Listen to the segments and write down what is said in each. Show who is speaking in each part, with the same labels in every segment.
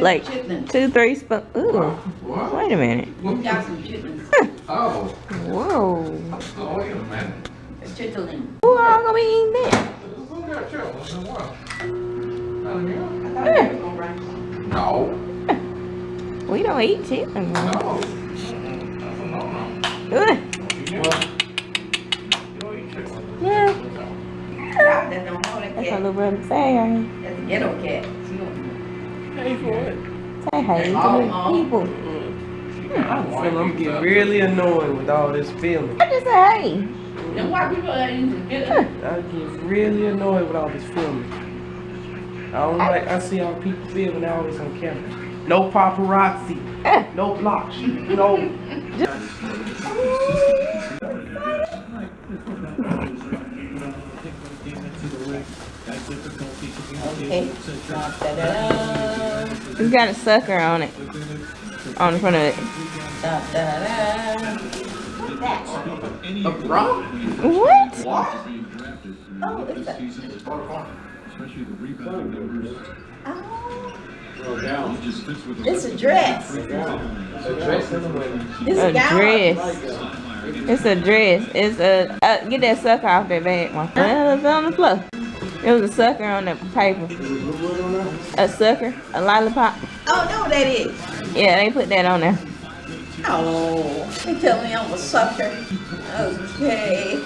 Speaker 1: Like two, three spoons. Ooh,
Speaker 2: What?
Speaker 1: wait a minute.
Speaker 3: We got some chitlins.
Speaker 2: Oh,
Speaker 1: Whoa.
Speaker 2: oh, wait a minute.
Speaker 3: It's chitlin.
Speaker 1: Who all gonna be eating that?
Speaker 2: Who got chitlins and what?
Speaker 3: I thought you were gonna bring some.
Speaker 2: yeah? No,
Speaker 1: We don't eat chicken.
Speaker 2: no.
Speaker 1: man.
Speaker 2: That's a no-no.
Speaker 1: Ugh.
Speaker 2: You don't- you don't eat chitlins.
Speaker 1: Yeah,
Speaker 3: Y'all that don't know that
Speaker 1: that's my
Speaker 3: cat.
Speaker 1: little brother say. ain't
Speaker 3: That's a ghetto cat. She don't-
Speaker 4: Pay for it.
Speaker 1: he? Say hey to the people.
Speaker 4: Hmm, I feel I'm getting really annoyed with all this filming.
Speaker 1: I just say hey.
Speaker 3: Them white people that used to.
Speaker 4: I get really annoyed with all this filming. I don't like, I see all people filming always on camera. No paparazzi, no blocks, no.
Speaker 3: Okay.
Speaker 1: It's got a sucker on it. On the front of it.
Speaker 2: A bra?
Speaker 1: What?
Speaker 2: What?
Speaker 3: Oh, it's a. Oh, it's a dress.
Speaker 2: A dress in the winter.
Speaker 3: It's
Speaker 1: A
Speaker 3: a
Speaker 1: dress. It's a dress. It's a uh, get that sucker off that bag, one. Well, it's on the floor. It was a sucker on the paper. A sucker, a lollipop.
Speaker 3: Oh, know what that is.
Speaker 1: Yeah, they put that on there.
Speaker 3: Oh, they tell me I'm a sucker. Okay.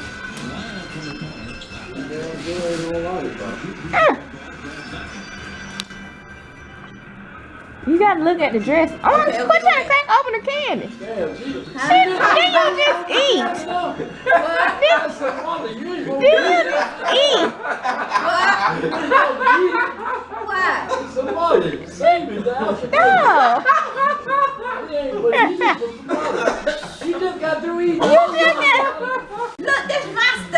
Speaker 1: Ah. You gotta look at the dress. Oh,
Speaker 3: Okay,
Speaker 1: quit
Speaker 3: okay,
Speaker 1: trying to crack open the candy.
Speaker 5: Damn, Jesus.
Speaker 1: Then you just eat.
Speaker 5: That's the one that
Speaker 1: eat.
Speaker 3: Why?
Speaker 5: Somebody, save me now.
Speaker 1: No.
Speaker 5: You just got through eating.
Speaker 1: You just got.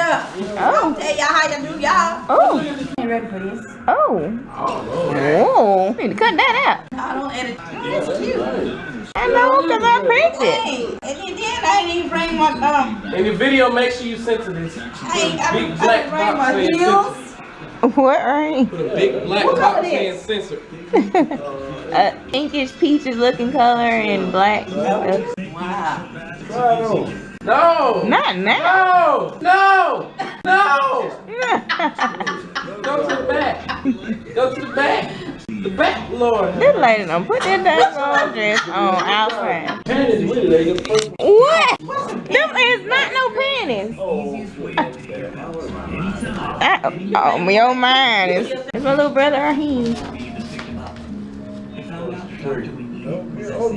Speaker 3: Look, this my stuff.
Speaker 1: Oh.
Speaker 3: Tell y'all how you do y'all.
Speaker 1: Oh.
Speaker 3: Ain't ready for this.
Speaker 1: Oh.
Speaker 2: Oh,
Speaker 1: Oh. Need to cut that out.
Speaker 3: I don't edit. Oh, that's cute.
Speaker 1: I know, cause I picked it.
Speaker 3: And then, then I didn't even bring my um.
Speaker 4: In the video, make sure you send to this.
Speaker 3: I ain't. I,
Speaker 4: Big
Speaker 3: didn't-
Speaker 4: black
Speaker 3: I didn't bring my
Speaker 4: saying
Speaker 3: heels.
Speaker 1: What right?
Speaker 4: Put a big black
Speaker 3: What color
Speaker 4: box saying
Speaker 3: this?
Speaker 4: censored.
Speaker 1: uh, inkish peaches looking color and black. stuff.
Speaker 3: Wow.
Speaker 5: Try.
Speaker 4: No!
Speaker 1: Not now.
Speaker 4: No! No! No! Go to the back. Go to the back. The back, Lord.
Speaker 1: this lady done put that damn dress on outside.
Speaker 5: Panties with it, they get first.
Speaker 1: What? Them is not no panties. I, oh, your mind is. It's my little brother Raheem.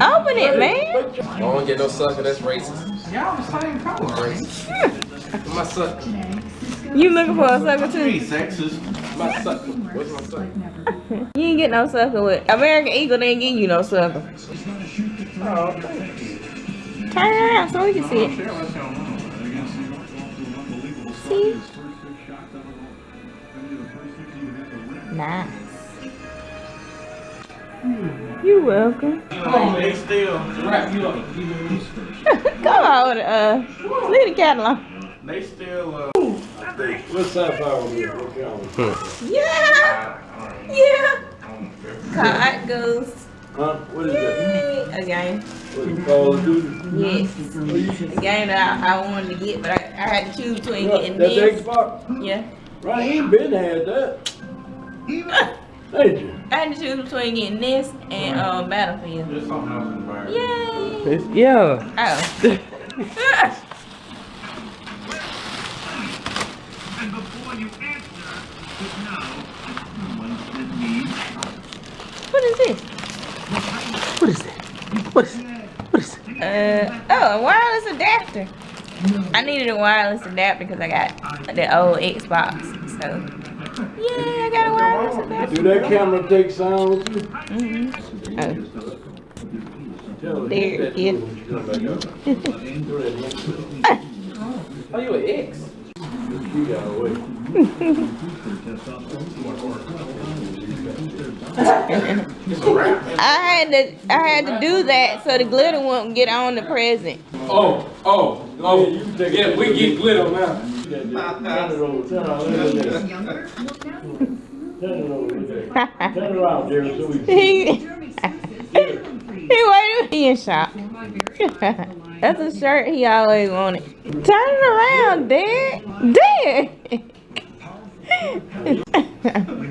Speaker 1: Open it, man.
Speaker 4: I don't get no sucker, that's racist.
Speaker 2: Y'all the same color.
Speaker 4: Racist. My sucker.
Speaker 1: You looking for a sucker
Speaker 2: Pretty
Speaker 1: too?
Speaker 2: sexist.
Speaker 4: My sucker. What's my sucker?
Speaker 1: You ain't get no sucker with American Eagle. They ain't give you no sucker.
Speaker 4: Oh, thank you.
Speaker 1: Turn around so we can see it.
Speaker 2: Share with y'all.
Speaker 1: See? Nice. Hmm. You're welcome.
Speaker 2: Come on, man. Still.
Speaker 4: Wrap you up.
Speaker 1: Come on, uh, leave the catalog.
Speaker 2: They still, uh.
Speaker 5: What's that power with?
Speaker 1: Yeah, yeah. Card goes.
Speaker 5: Huh? What is that?
Speaker 1: A game.
Speaker 5: What is it, Call of Duty?
Speaker 1: Yes. A game that I, I wanted to get, but I, I had to choose between
Speaker 5: What,
Speaker 1: getting
Speaker 5: That's
Speaker 1: this.
Speaker 5: Xbox?
Speaker 1: Yeah.
Speaker 5: Right, he been had that. Ain't you?
Speaker 1: I had to choose between getting this and um, Battlefield.
Speaker 2: There's something else in the bag.
Speaker 1: Yay.
Speaker 4: It's- yeah.
Speaker 1: Oh.
Speaker 6: And before you answer, but now, someone that needs
Speaker 1: what is this?
Speaker 4: What is that? What is What is it?
Speaker 1: Uh, oh, a wireless adapter. I needed a wireless adapter because I got the old Xbox. So, yeah, I got a wireless adapter.
Speaker 5: Do that camera take sound too?
Speaker 1: Mm-hmm. Oh. There,
Speaker 5: hit that
Speaker 1: kid.
Speaker 5: when she come back up.
Speaker 4: Oh, you an ex?
Speaker 5: She got away.
Speaker 1: I had to, I had to do that so the glitter won't get on the present.
Speaker 4: Oh, oh, oh,
Speaker 5: you
Speaker 4: yeah, we get glitter now.
Speaker 5: Turn it over, turn around, look at that. Turn it over, look at that. Around, Derek, so we can see.
Speaker 1: he, he waited. He in shock. That's a shirt he always wanted. Turn it around, Dad. Dad.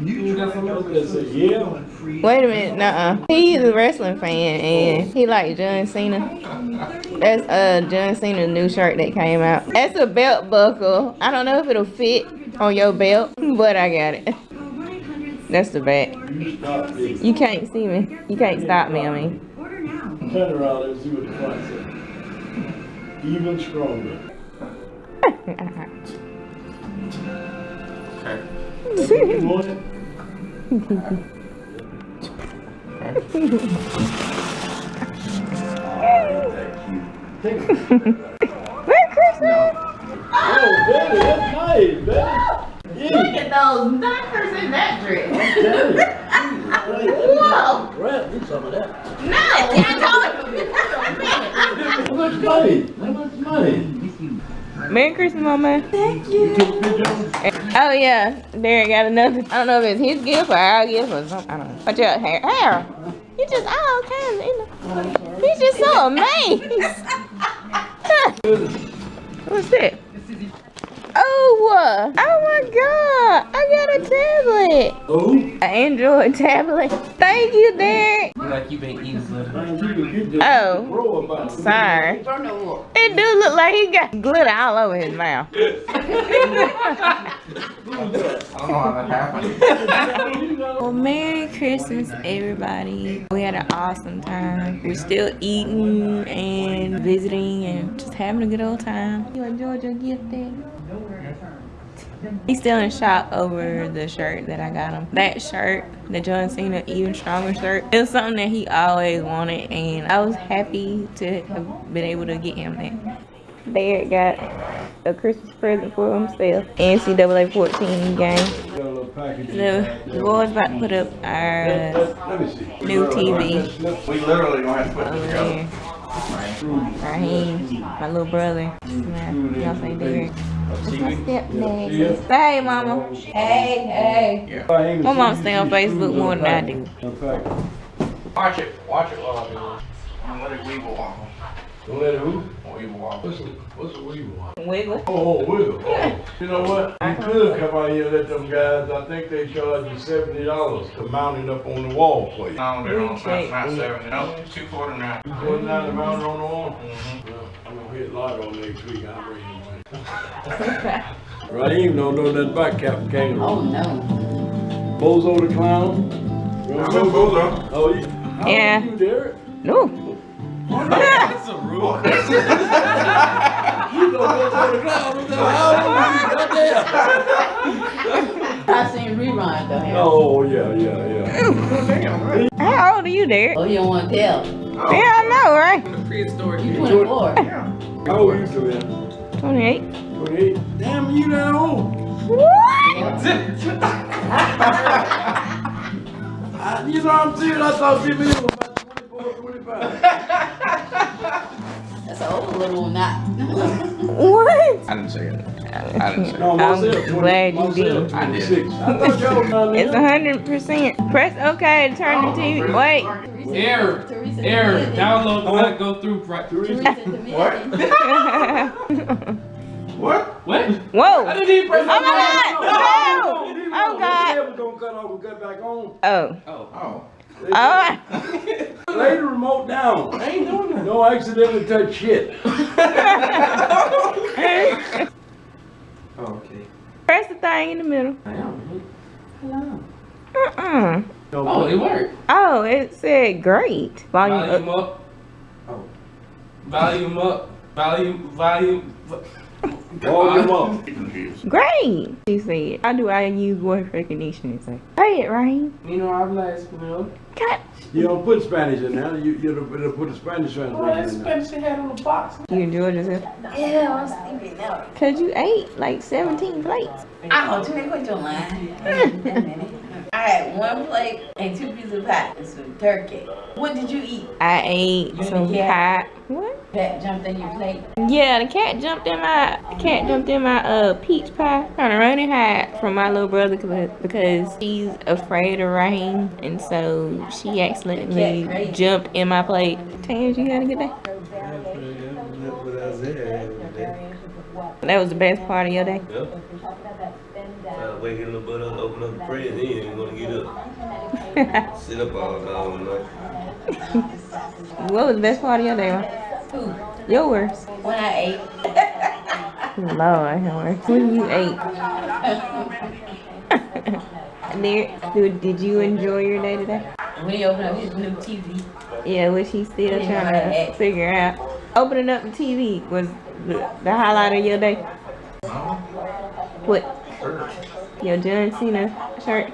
Speaker 4: You got some else?
Speaker 5: Look at that, say, yeah.
Speaker 1: Wait a minute, nuh-uh. He's a wrestling fan and he like John Cena. That's uh John Cena's new shirt that came out. That's a belt buckle. I don't know if it'll fit on your belt, but I got it. That's the back.
Speaker 5: You stop this.
Speaker 1: You can't see me. You can't stop me, I mean.
Speaker 5: Turn around and see what the front says. Even stronger. You want it? Take it.
Speaker 1: Merry Christmas!
Speaker 5: Oh, Betty, that's nice, Betty.
Speaker 3: Look at those knockers in that dress.
Speaker 5: Whoa. Grab me some of that.
Speaker 3: No, can't
Speaker 5: How much money? How much money?
Speaker 1: Merry Christmas, Mama.
Speaker 5: Thank You took a picture of it?
Speaker 1: Oh yeah, Derek got another. I don't know if it's his gift or our gift or something. I don't know. Watch out, Harold. Harold, you just all kinds of. You know, he's just so amazed. What's that? Oh, oh my God! I got a tablet.
Speaker 5: Oh?
Speaker 1: An Android tablet. Thank you, Derek.
Speaker 4: Like you been eating glitter.
Speaker 5: Man, you can get this
Speaker 1: Oh.
Speaker 5: row about it.
Speaker 1: Sorry.
Speaker 3: Turn them up.
Speaker 1: It do look like he got glitter all over his mouth.
Speaker 4: I don't know how that happened.
Speaker 1: Well, Merry Christmas, everybody. We had an awesome time. We're still eating and visiting and just having a good old time. You enjoyed your gift, Daddy? He's still in shock over the shirt that I got him. That shirt, the John Cena Even Stronger shirt, it was something that he always wanted, and I was happy to have been able to get him that. Derek got a Christmas present for himself. NCAA 14 game.
Speaker 5: Got a little package.
Speaker 1: The, the boys about to put up our
Speaker 5: Let let me
Speaker 1: new TV
Speaker 2: We literally gonna have to put
Speaker 1: over
Speaker 2: this together.
Speaker 1: there. Raheem, my little brother. Nah, Y'all say Derek. That's my stepdad. Say hey, mama. Hey, hey. Yeah. My mom stay on Facebook more than I do.
Speaker 2: Watch it, watch it while I do this. And let it weevil wobble.
Speaker 5: Don't let it who?
Speaker 2: Weevil wobble.
Speaker 5: What's a, what's a weevil?
Speaker 1: Wiggle.
Speaker 5: Oh, wiggle. Oh. You know what? You could come out here and let them guys, I think they charge you seventy dollars to mount it up on the wall for you.
Speaker 2: No, they don't,
Speaker 1: Shake.
Speaker 2: not seventy, no, two forty nine.
Speaker 5: You put nine to mount it on the wall?
Speaker 2: Mhm.
Speaker 5: Well, I'm gonna hit Lotto next week, I'll bring him one. Raheem don't know nothing about Captain Kangaroo.
Speaker 3: Oh, no.
Speaker 5: Bozo the Clown. You
Speaker 2: I'm
Speaker 5: don't
Speaker 2: a
Speaker 5: know-
Speaker 2: bulldog.
Speaker 5: Oh, you? How
Speaker 1: Yeah.
Speaker 5: old are you, Derek?
Speaker 1: No.
Speaker 2: That's a rule.
Speaker 5: You know Bozo the Clown, what the hell? How old are you? Goddamn.
Speaker 3: I seen reruns though. Harold.
Speaker 5: Oh, yeah, yeah, yeah.
Speaker 1: How old are you, Derek?
Speaker 3: Oh, you don't want to tell.
Speaker 1: Yeah, I know, right?
Speaker 4: Prehistoric.
Speaker 3: You 24.
Speaker 5: How old are you, Sylvia?
Speaker 1: 28.
Speaker 5: Twenty-eight? Damn, you that old?
Speaker 1: What?
Speaker 5: I- You know what I'm saying? I thought Jimmy was about twenty-four, twenty-five.
Speaker 3: That's an old little knot.
Speaker 1: What?
Speaker 2: I didn't say it. I didn't say
Speaker 5: No,
Speaker 1: I'm glad you did.
Speaker 2: I did.
Speaker 5: 26. I thought y'all was down
Speaker 1: It's
Speaker 5: there.
Speaker 1: 100%. Press OK to turn the TV. Wait.
Speaker 4: Error. Error. Download the not go through right.
Speaker 5: Teresa?
Speaker 3: Teresa Dominican.
Speaker 2: What?
Speaker 4: What?
Speaker 1: Whoa.
Speaker 4: I didn't even press
Speaker 1: Oh my God. No. Oh, God.
Speaker 5: the gonna cut off and cut back on.
Speaker 1: Oh.
Speaker 2: Oh.
Speaker 1: Oh.
Speaker 5: Lay the remote down.
Speaker 4: I ain't doing that.
Speaker 5: Don't accidentally touch shit.
Speaker 1: Press the thing in the middle.
Speaker 4: I am.
Speaker 1: Uh-uh.
Speaker 4: Oh, it worked.
Speaker 1: Oh, it said great. Volume
Speaker 4: Volume
Speaker 1: up.
Speaker 4: up. Oh. Volume up. Volume. Volume.
Speaker 5: Volume up.
Speaker 1: Great. She said, how do I use voice recognition? It's like, say it, Raheem.
Speaker 4: You know, I'm last español.
Speaker 1: God,
Speaker 5: You don't put Spanish in there. You, you don't put the Spanish
Speaker 4: Oh, that
Speaker 5: translation in there.
Speaker 4: Spanish they had on the box.
Speaker 1: you enjoyed yourself?
Speaker 3: Yeah, I'm sleepy now.
Speaker 1: Cause you ate like 17 plates.
Speaker 3: Ah, tú me cuento to I I had one plate and two pieces of pie and some turkey. What did you eat?
Speaker 1: I ate
Speaker 3: You
Speaker 1: some pie. What?
Speaker 3: That jumped in your plate.
Speaker 1: Yeah, the cat jumped in my the cat jumped in my uh peach pie. Trying to run and hide from my little brother because she's afraid of rain, and so she accidentally jumped in my plate. Tans, you had a good day. That was the best part of your day.
Speaker 7: Yep. Uh, waking up, but up, open up the prayer, then you ain't gonna get up. Sit up all down night.
Speaker 1: What was the best part of your day? man?
Speaker 3: Who?
Speaker 1: Yours.
Speaker 3: When I ate.
Speaker 1: Lord, yours. When you ate. There, dude, did you enjoy your day today?
Speaker 3: When he opened up his new TV.
Speaker 1: Yeah, what she's still
Speaker 3: Yeah,
Speaker 1: trying
Speaker 3: right.
Speaker 1: to figure out. Opening up the TV was the, the highlight of your day. What? Your John Cena shirt?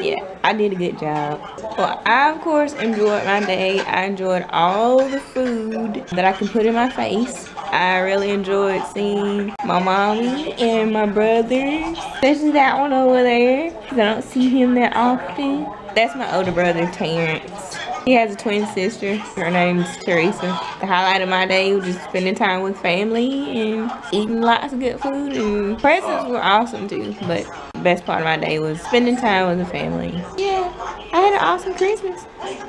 Speaker 1: Yeah, I did a good job. Well, I of course enjoyed my day. I enjoyed all the food that I can put in my face. I really enjoyed seeing my mommy and my brothers, especially that one over there, because I don't see him that often. That's my older brother, Terrence. He has a twin sister. Her name's Teresa. The highlight of my day was just spending time with family and eating lots of good food. And presents were awesome too. But the best part of my day was spending time with the family. Yeah, I had an awesome Christmas.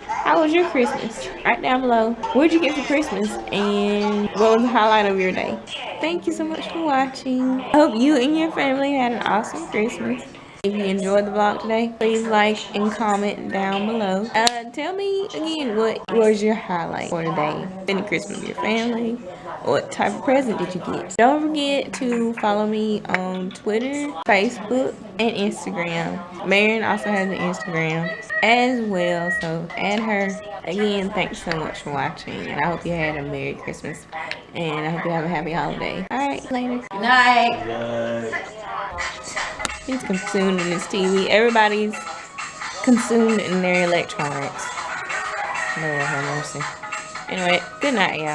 Speaker 1: How was your Christmas? Right down below. What'd you get for Christmas? And what was the highlight of your day? Thank you so much for watching. I hope you and your family had an awesome Christmas. If you enjoyed the vlog today, please like and comment down below. Uh, tell me again, what was your highlight for today? Spending Christmas with your family? What type of present did you get? Don't forget to follow me on Twitter, Facebook, and Instagram. Marion also has an Instagram as well, so add her. Again, thanks so much for watching, and I hope you had a Merry Christmas, and I hope you have a happy holiday. Alright, later.
Speaker 3: Good night.
Speaker 7: Right.
Speaker 1: He's consumed in his TV. Everybody's consumed in their electronics. Lord have mercy. Anyway, good night, y'all.